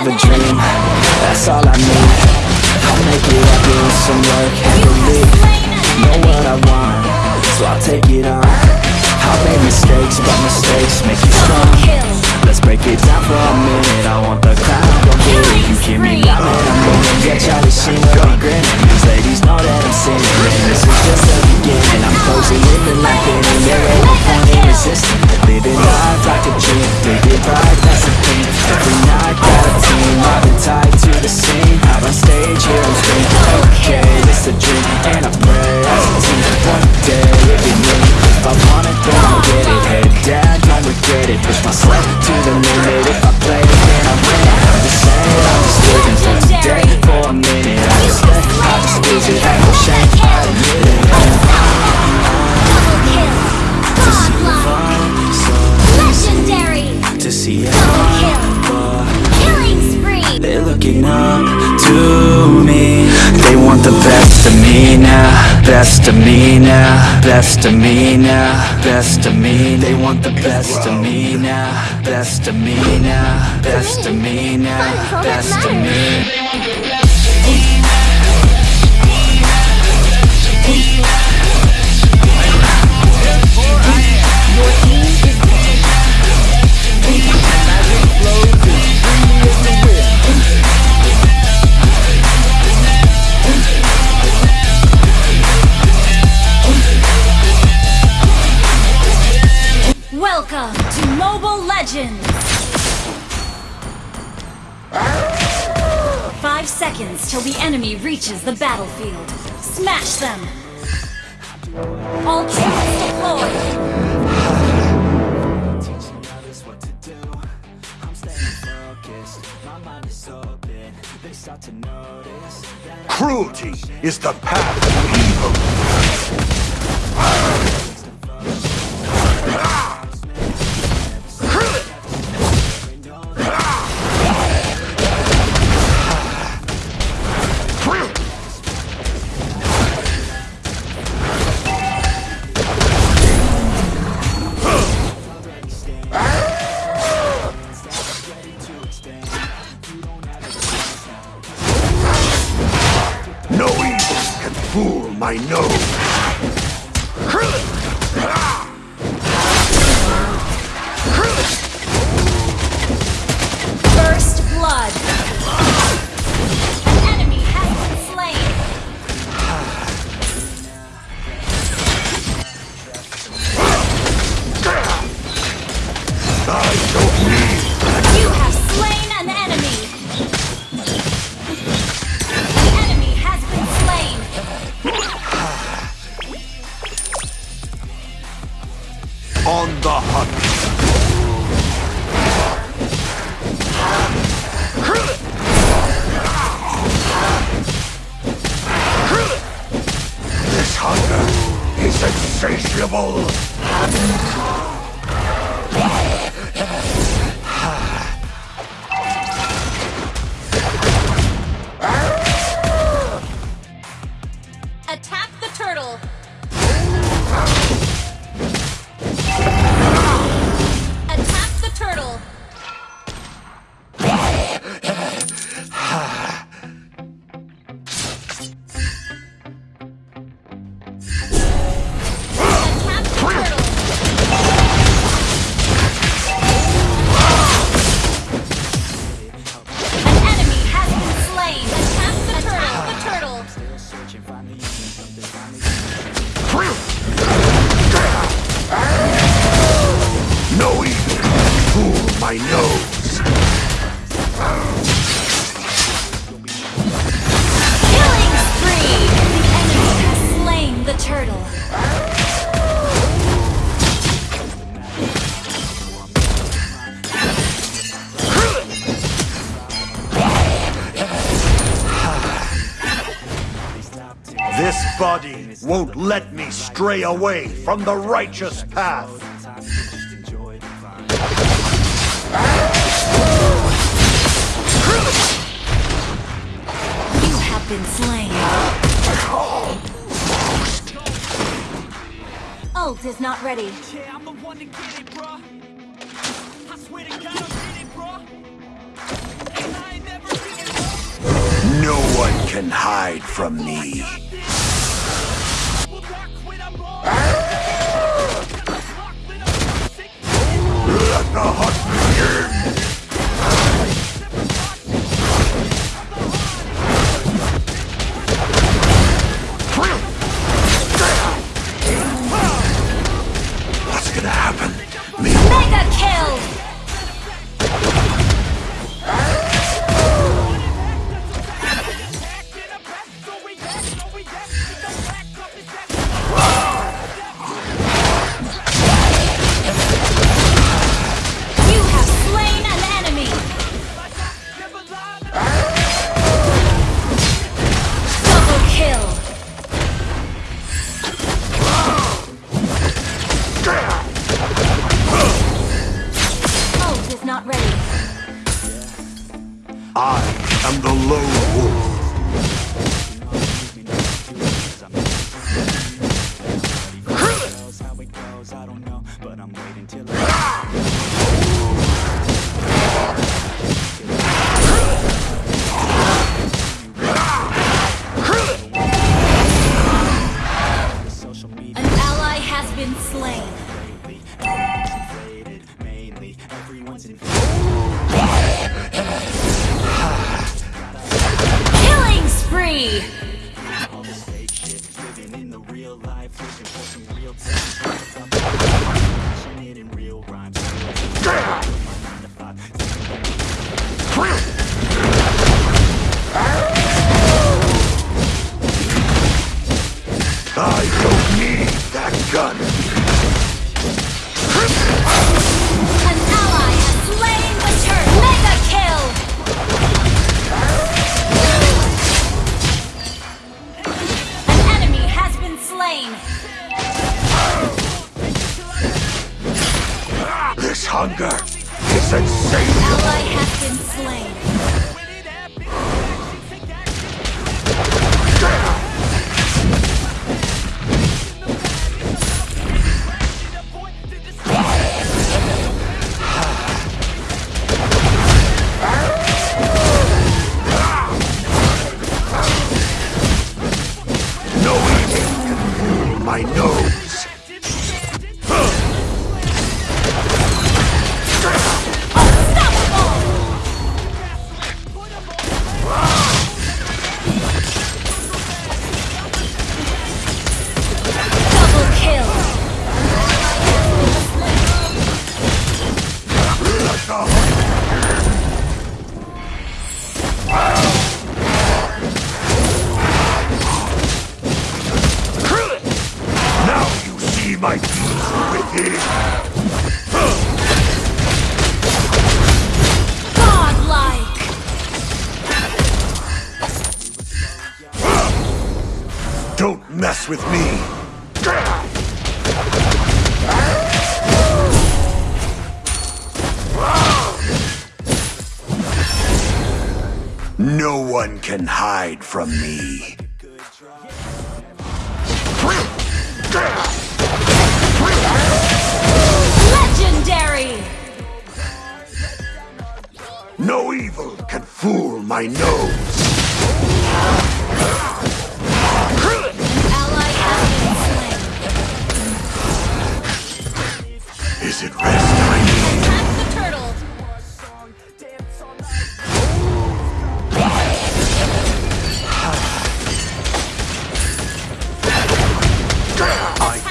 of a dream. That's all I need. I'll make it happen with some work and belief Know what I want, so I'll take it on. I've made mistakes, but mistakes make you strong. Let's break it down for a minute. I want the to go get it You hear me loud, man, I'm gonna get Charlie Sheen will be grinning. These ladies know that I'm sinning. This is just the beginning. I'm closing in and there ain't Best of me now Best of me now Best of me. They want the best of me now Best of me now Best of me now Best of me seconds till the enemy reaches the battlefield. Smash them! All troops deployed! Cruelty is the path to evil. On the hunt. This hunger is insatiable. My nose. Killing spree! The enemy has slain the turtle. This body won't let me stray away from the righteous path. been slain. Ult is not ready. Yeah, I'm the one to get it, bruh. I swear to God, I'm in it, bruh. It, bruh. No one can hide from me. Kill! been slain. mess with me! No one can hide from me. Legendary! No evil can fool my nose.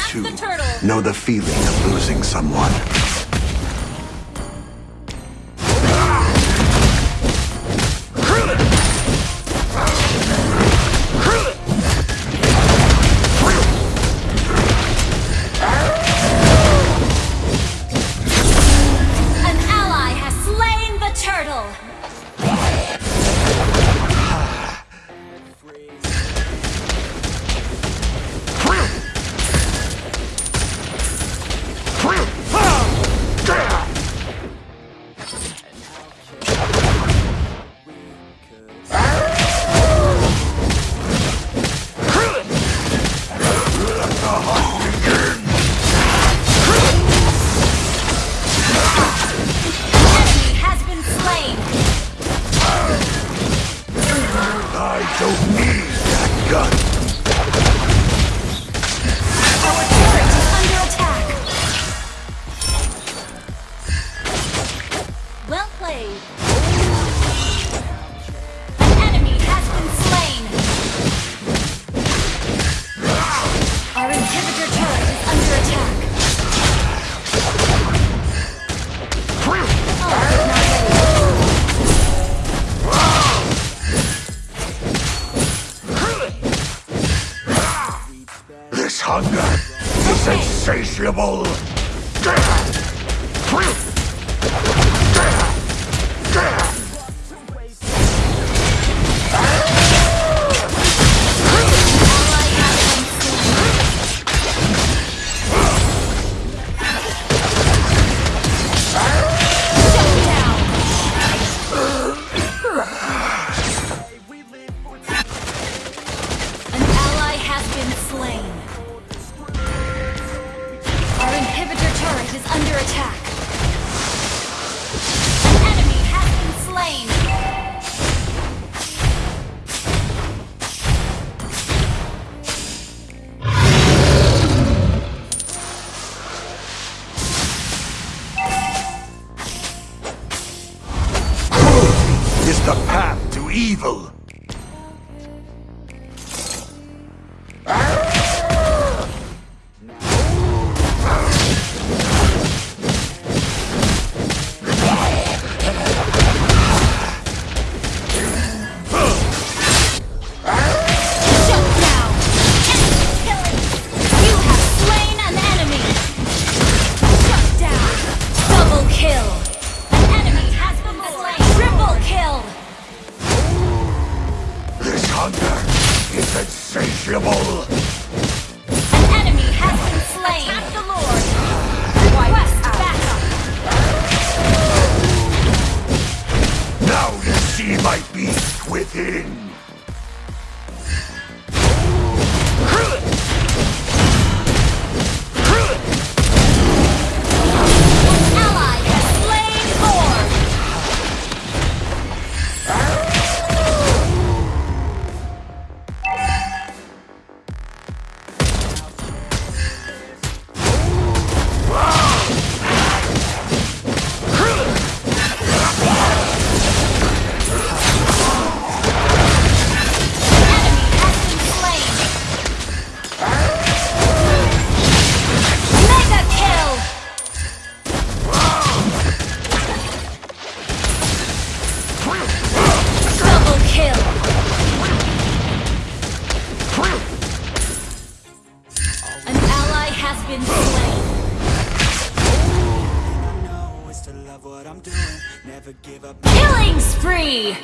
too know the feeling of losing someone. gun. Insatiable. Evil. Killing spree.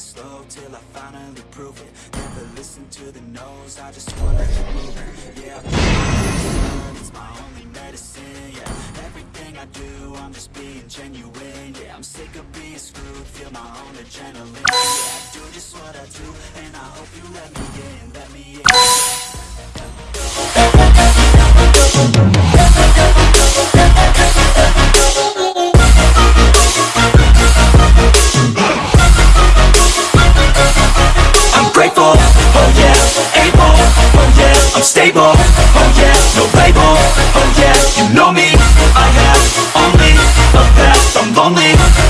Never slow till I finally prove it. Never listen to the no's. I just wanna keep moving. Yeah, I feel it's my only medicine. Yeah, everything I do, I'm just being genuine. Yeah, I'm sick of being screwed. Feel my own adrenaline. Yeah, I do just what I do, and I hope you let me I'm oh yeah, able, oh yeah, I'm stable, oh yeah, no label, oh yeah, you know me, I have only the best, I'm lonely,